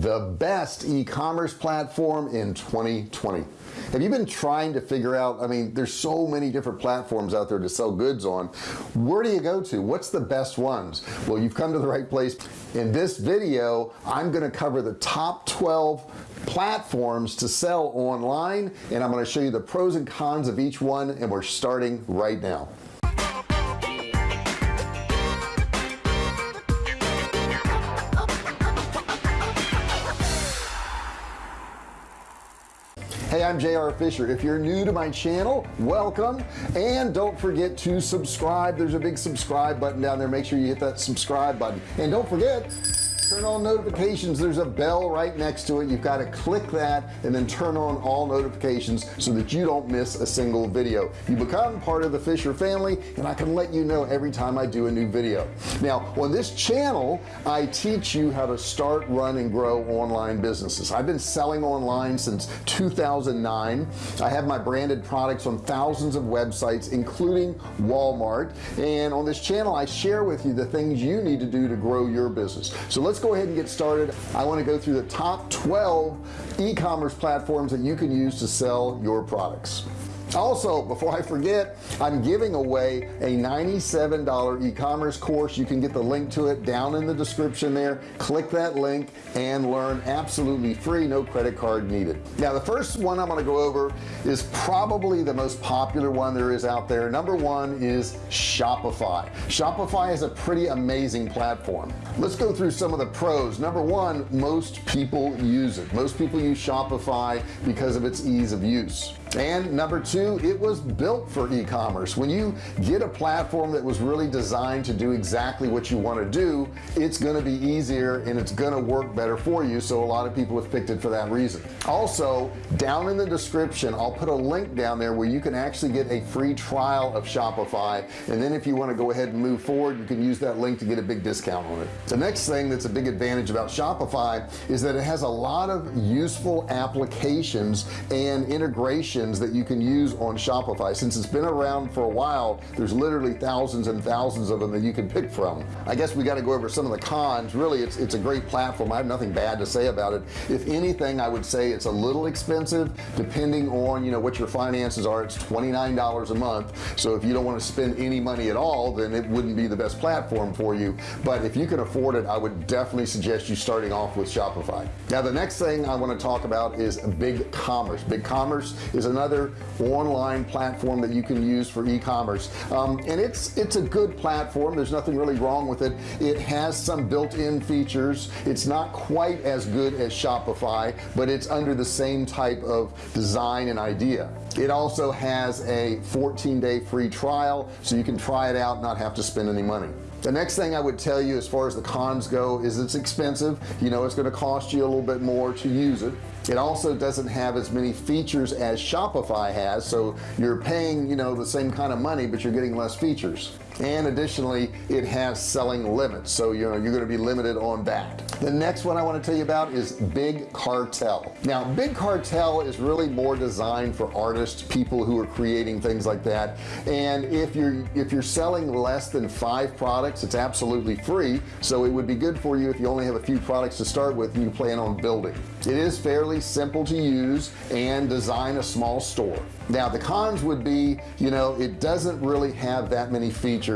the best e-commerce platform in 2020 have you been trying to figure out I mean there's so many different platforms out there to sell goods on. Where do you go to? What's the best ones? Well you've come to the right place. In this video I'm going to cover the top 12 platforms to sell online and I'm going to show you the pros and cons of each one and we're starting right now hey I'm JR Fisher. If you're new to my channel welcome. And don't forget to subscribe. There's a big subscribe button down there. Make sure you hit that subscribe button. And don't forget turn on notifications. There's a bell right next to it. You've got to click that and then turn on all notifications so that you don't miss a single video. You become part of the Fisher family and I can let you know every time I do a new video. Now on this channel I teach you how to start run and grow online businesses. I've been selling online since 2009 I have my branded products on thousands of websites including Walmart. And on this channel I share with you the things you need to do to grow your business. So let's go ahead and get started. I want to go through the top 12 e-commerce platforms that you can use to sell your products also before I forget I'm giving away a $97 e-commerce course. You can get the link to it down in the description there. Click that link and learn absolutely free no credit card needed. Now the first one I'm going to go over is probably the most popular one there is out there. Number one is Shopify. Shopify is a pretty amazing platform. Let's go through some of the pros. Number one most people use it. Most people use Shopify because of its ease of use and number two it was built for e-commerce. When you get a platform that was really designed to do exactly what you want to do it's going to be easier and it's going to work better for you so a lot of people have picked it for that reason. Also down in the description I'll put a link down there where you can actually get a free trial of Shopify. And then if you want to go ahead and move forward you can use that link to get a big discount on it. The next thing that's a big advantage about Shopify is that it has a lot of useful applications and integration that you can use on Shopify. Since it's been around for a while there's literally thousands and thousands of them that you can pick from. I guess we got to go over some of the cons. Really it's it's a great platform. I have nothing bad to say about it. If anything I would say it's a little expensive depending on you know what your finances are. It's $29 a month. So if you don't want to spend any money at all then it wouldn't be the best platform for you. But if you can afford it I would definitely suggest you starting off with Shopify. Now the next thing I want to talk about is BigCommerce. Big commerce is another online platform that you can use for e-commerce. Um, and it's it's a good platform. There's nothing really wrong with it. It has some built-in features. It's not quite as good as Shopify but it's under the same type of design and idea. It also has a 14-day free trial so you can try it out and not have to spend any money. The next thing I would tell you as far as the cons go is it's expensive. You know it's going to cost you a little bit more to use it it also doesn't have as many features as Shopify has so you're paying you know the same kind of money but you're getting less features and additionally it has selling limits. So you know you're going to be limited on that. The next one I want to tell you about is big cartel. Now big cartel is really more designed for artists people who are creating things like that. And if you're if you're selling less than five products it's absolutely free. So it would be good for you if you only have a few products to start with and you plan on building. It is fairly simple to use and design a small store. Now the cons would be you know it doesn't really have that many features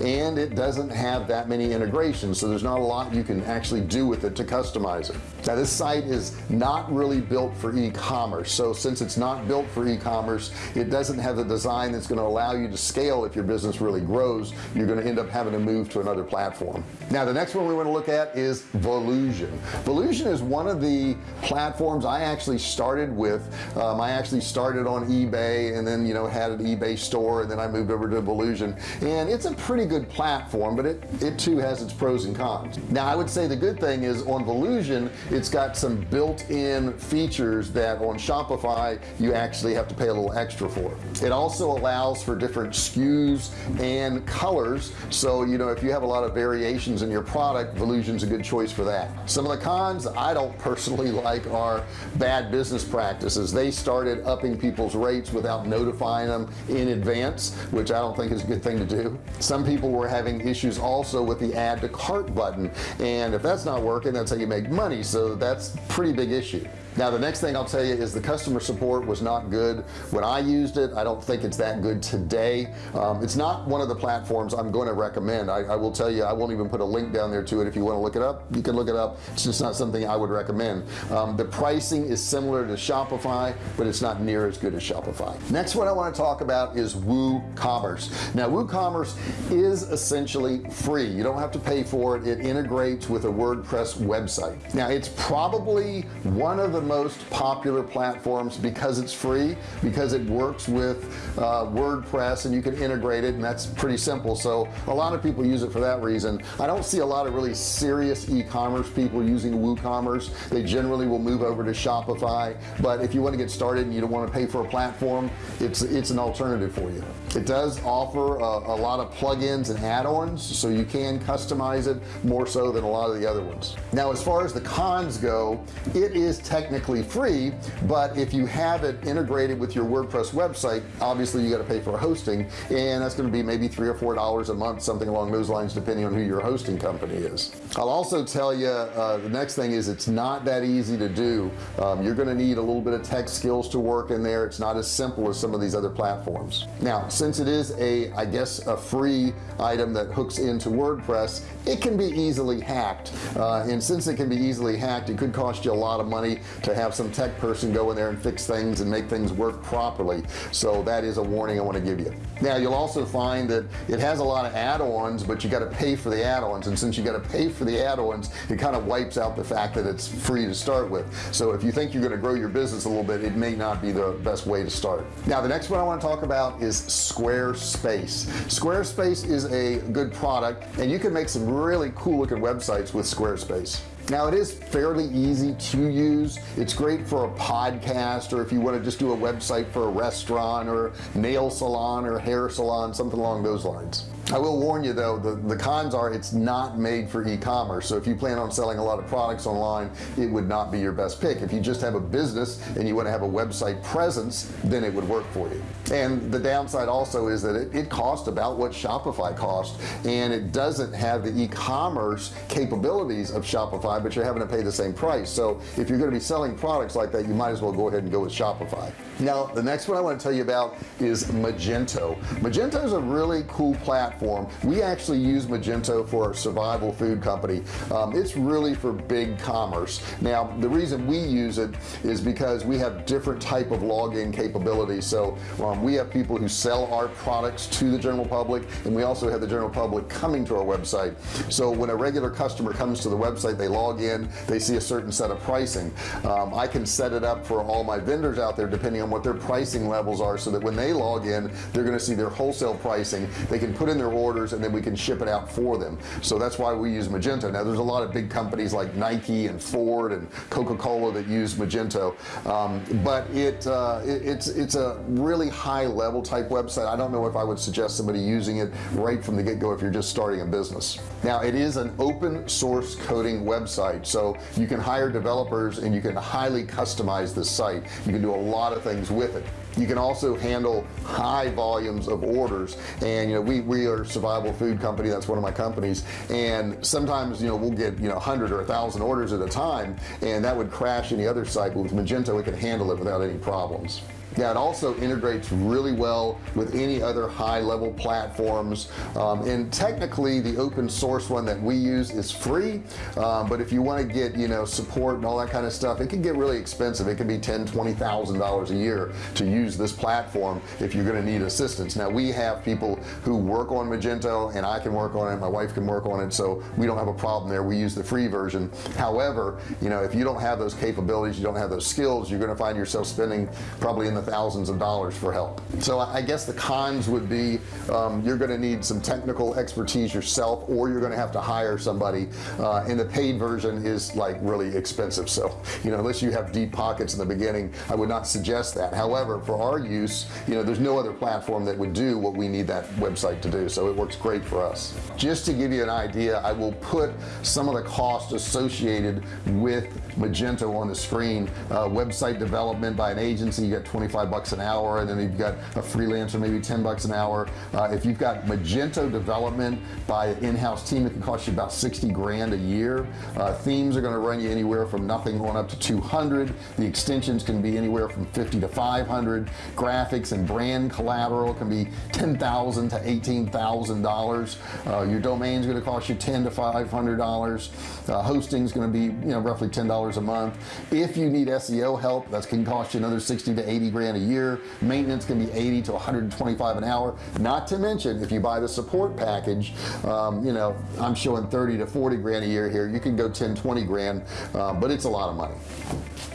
and it doesn't have that many integrations so there's not a lot you can actually do with it to customize it. Now this site is not really built for e-commerce so since it's not built for e-commerce it doesn't have the design that's going to allow you to scale if your business really grows. You're going to end up having to move to another platform. Now the next one we want to look at is Volusion. Volusion is one of the platforms I actually started with. Um, I actually started on eBay and then you know had an eBay store and then I moved over to Volusion. And it's a pretty good platform but it it too has its pros and cons. Now I would say the good thing is on Volusion it's got some built-in features that on Shopify you actually have to pay a little extra for. It also allows for different SKUs and colors. So you know if you have a lot of variations in your product Volusion's a good choice for that. Some of the cons I don't personally like are bad business practices. They started upping people's rates without notifying them in advance which I don't think is a good thing to do some people were having issues also with the add to cart button. And if that's not working that's how you make money. So that's pretty big issue now the next thing I'll tell you is the customer support was not good when I used it. I don't think it's that good today. Um, it's not one of the platforms I'm going to recommend. I, I, will tell you I won't even put a link down there to it. If you want to look it up you can look it up. It's just not something I would recommend. Um, the pricing is similar to Shopify but it's not near as good as Shopify. Next one I want to talk about is WooCommerce. Now WooCommerce is essentially free. You don't have to pay for it. It integrates with a WordPress website. Now it's probably one of the the most popular platforms because it's free because it works with uh, WordPress and you can integrate it and that's pretty simple. So a lot of people use it for that reason. I don't see a lot of really serious e-commerce people using WooCommerce. They generally will move over to Shopify but if you want to get started and you don't want to pay for a platform it's it's an alternative for you. It does offer a, a lot of plugins and add-ons so you can customize it more so than a lot of the other ones. Now as far as the cons go it is technically technically free but if you have it integrated with your WordPress website obviously you got to pay for hosting and that's going to be maybe three or four dollars a month something along those lines depending on who your hosting company is. I'll also tell you uh, the next thing is it's not that easy to do. Um, you're going to need a little bit of tech skills to work in there. It's not as simple as some of these other platforms. Now since it is a I guess a free item that hooks into WordPress it can be easily hacked. Uh, and since it can be easily hacked it could cost you a lot of money to have some tech person go in there and fix things and make things work properly. So that is a warning I want to give you. Now you'll also find that it has a lot of add-ons but you got to pay for the add-ons. And since you got to pay for the add-ons it kind of wipes out the fact that it's free to start with. So if you think you're going to grow your business a little bit it may not be the best way to start. Now the next one I want to talk about is Squarespace. Squarespace is a good product and you can make some really cool looking websites with Squarespace now it is fairly easy to use. It's great for a podcast or if you want to just do a website for a restaurant or nail salon or hair salon something along those lines I will warn you though the the cons are it's not made for e-commerce. So if you plan on selling a lot of products online it would not be your best pick. If you just have a business and you want to have a website presence then it would work for you. And the downside also is that it, it costs about what Shopify cost and it doesn't have the e-commerce capabilities of Shopify but you're having to pay the same price. So if you're going to be selling products like that you might as well go ahead and go with Shopify. Now the next one I want to tell you about is Magento. Magento is a really cool platform platform. We actually use Magento for our survival food company. Um, it's really for big commerce. Now the reason we use it is because we have different type of login capabilities. So um, we have people who sell our products to the general public and we also have the general public coming to our website. So when a regular customer comes to the website they log in they see a certain set of pricing. Um, I can set it up for all my vendors out there depending on what their pricing levels are so that when they log in they're going to see their wholesale pricing. They can put in their orders and then we can ship it out for them. So that's why we use Magento. Now there's a lot of big companies like Nike and Ford and Coca-Cola that use Magento. Um, but it, uh, it, it's it's a really high level type website. I don't know if I would suggest somebody using it right from the get-go if you're just starting a business. Now it is an open source coding website so you can hire developers and you can highly customize this site. You can do a lot of things with it you can also handle high volumes of orders. And you know we we are a survival food company. That's one of my companies. And sometimes you know we'll get you know 100 or a thousand orders at a time and that would crash any other site but with Magento we can handle it without any problems yeah it also integrates really well with any other high-level platforms. Um, and technically the open source one that we use is free um, but if you want to get you know support and all that kind of stuff it can get really expensive. It can be ten twenty thousand dollars a year to use this platform if you're going to need assistance. Now we have people who work on Magento and I can work on it my wife can work on it so we don't have a problem there. We use the free version. However you know if you don't have those capabilities you don't have those skills you're going to find yourself spending probably in the thousands of dollars for help. So I guess the cons would be um, you're going to need some technical expertise yourself or you're going to have to hire somebody uh, and the paid version is like really expensive. So you know unless you have deep pockets in the beginning I would not suggest that. However for our use you know there's no other platform that would do what we need that website to do. So it works great for us. Just to give you an idea I will put some of the cost associated with Magento on the screen. Uh, website development by an agency you 20 25 bucks an hour and then you've got a freelancer maybe 10 bucks an hour. Uh, if you've got Magento development by an in-house team it can cost you about 60 grand a year uh, themes are going to run you anywhere from nothing on up to 200 the extensions can be anywhere from 50 to 500 graphics and brand collateral can be 10,000 to 18,000 dollars. Uh, your domain is going to cost you 10 to 500 dollars. Uh, hosting is going to be you know roughly ten dollars a month. If you need SEO help that can cost you another 60 to 80 grand a year. Maintenance can be 80 to 125 an hour. Not to mention if you buy the support package um, you know I'm showing 30 to 40 grand a year here. You can go 10 20 grand uh, but it's a lot of money.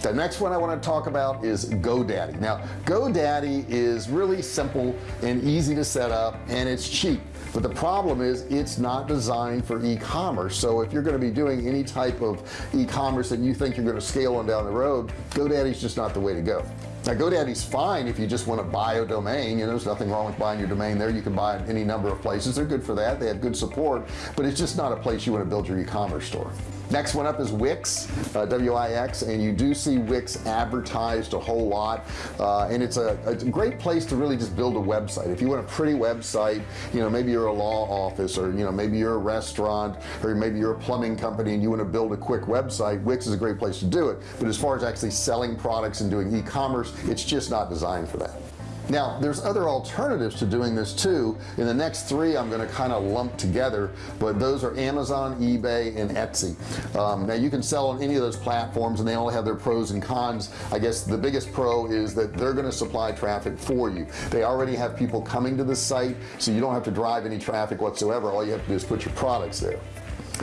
The next one I want to talk about is GoDaddy. Now GoDaddy is really simple and easy to set up and it's cheap. But the problem is it's not designed for e-commerce. So if you're going to be doing any type of e-commerce that you think you're going to scale on down the road GoDaddy's just not the way to go now GoDaddy's fine if you just want to buy a domain you know there's nothing wrong with buying your domain there you can buy it any number of places they're good for that they have good support but it's just not a place you want to build your e-commerce store next one up is Wix uh, WIX and you do see Wix advertised a whole lot uh, and it's a, a, great place to really just build a website. If you want a pretty website you know maybe you're a law office or you know maybe you're a restaurant or maybe you're a plumbing company and you want to build a quick website Wix is a great place to do it. But as far as actually selling products and doing e-commerce it's just not designed for that now there's other alternatives to doing this too. In the next three I'm going to kind of lump together but those are Amazon eBay and Etsy. Um, now you can sell on any of those platforms and they all have their pros and cons. I guess the biggest pro is that they're going to supply traffic for you. They already have people coming to the site so you don't have to drive any traffic whatsoever. All you have to do is put your products there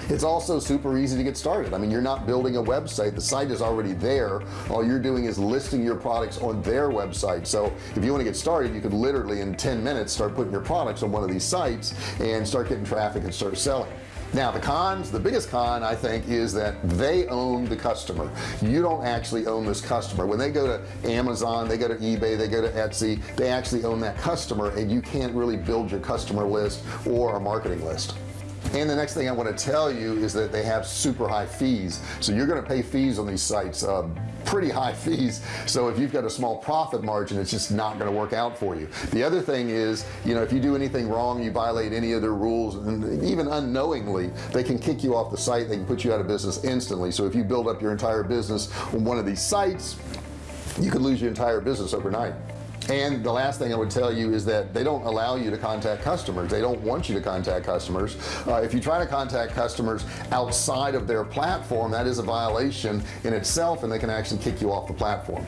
it's also super easy to get started. I mean you're not building a website. The site is already there. All you're doing is listing your products on their website. So if you want to get started you could literally in 10 minutes start putting your products on one of these sites and start getting traffic and start selling. Now the cons the biggest con I think is that they own the customer. You don't actually own this customer. When they go to Amazon they go to eBay they go to Etsy they actually own that customer and you can't really build your customer list or a marketing list and the next thing I want to tell you is that they have super high fees. So you're going to pay fees on these sites uh, pretty high fees. So if you've got a small profit margin it's just not going to work out for you. The other thing is you know if you do anything wrong you violate any of their rules and even unknowingly they can kick you off the site they can put you out of business instantly. So if you build up your entire business on one of these sites you could lose your entire business overnight and the last thing I would tell you is that they don't allow you to contact customers. They don't want you to contact customers. Uh, if you try to contact customers outside of their platform that is a violation in itself and they can actually kick you off the platform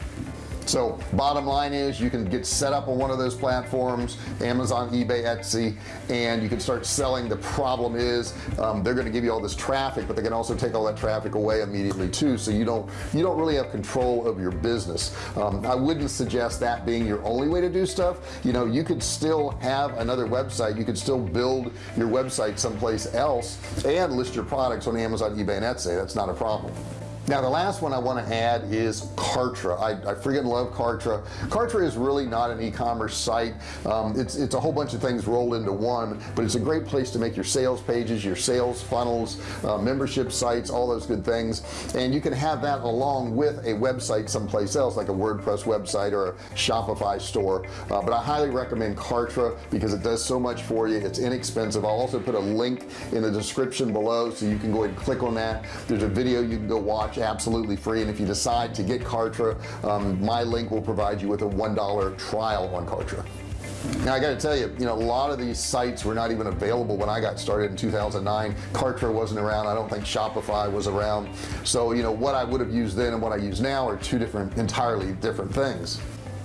so bottom line is you can get set up on one of those platforms Amazon eBay Etsy and you can start selling. The problem is um, they're going to give you all this traffic but they can also take all that traffic away immediately too so you don't you don't really have control of your business. Um, I wouldn't suggest that being your only way to do stuff. You know you could still have another website. You could still build your website someplace else and list your products on Amazon eBay and Etsy. That's not a problem now the last one I want to add is Kartra. I, I freaking love Kartra. Kartra is really not an e-commerce site. Um, it's it's a whole bunch of things rolled into one but it's a great place to make your sales pages your sales funnels uh, membership sites all those good things. And you can have that along with a website someplace else like a WordPress website or a Shopify store. Uh, but I highly recommend Kartra because it does so much for you. It's inexpensive. I'll also put a link in the description below so you can go ahead and click on that. There's a video you can go watch watch absolutely free and if you decide to get Kartra um, my link will provide you with a $1 trial on Kartra. Now I got to tell you you know a lot of these sites were not even available when I got started in 2009 Kartra wasn't around. I don't think Shopify was around. So you know what I would have used then and what I use now are two different entirely different things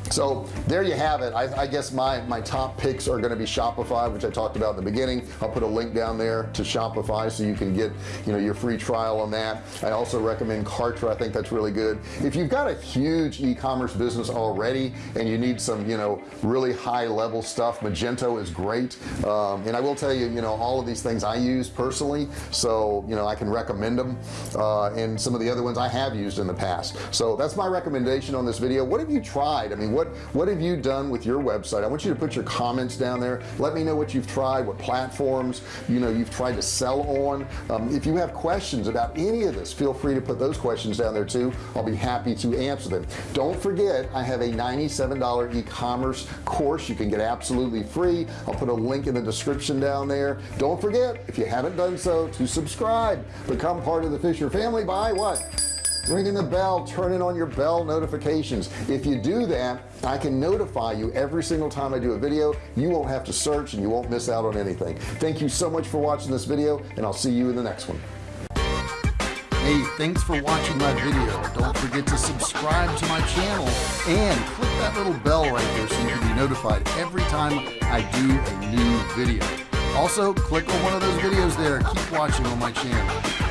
so there you have it. I, I, guess my my top picks are going to be Shopify which I talked about in the beginning. I'll put a link down there to Shopify so you can get you know your free trial on that. I also recommend Kartra. I think that's really good. If you've got a huge e-commerce business already and you need some you know really high level stuff Magento is great. Um, and I will tell you you know all of these things I use personally so you know I can recommend them uh, and some of the other ones I have used in the past. So that's my recommendation on this video. What have you tried? I mean what what have you done with your website? I want you to put your comments down there. Let me know what you've tried what platforms you know you've tried to sell on. Um, if you have questions about any of this feel free to put those questions down there too. I'll be happy to answer them. Don't forget I have a $97 e-commerce course. You can get absolutely free. I'll put a link in the description down there. Don't forget if you haven't done so to subscribe. Become part of the Fisher family by what ringing the bell turning on your bell notifications. If you do that I can notify you every single time I do a video. You won't have to search and you won't miss out on anything. Thank you so much for watching this video and I'll see you in the next one. Hey thanks for watching my video. Don't forget to subscribe to my channel and click that little bell right there so you can be notified every time I do a new video. Also click on one of those videos there. Keep watching on my channel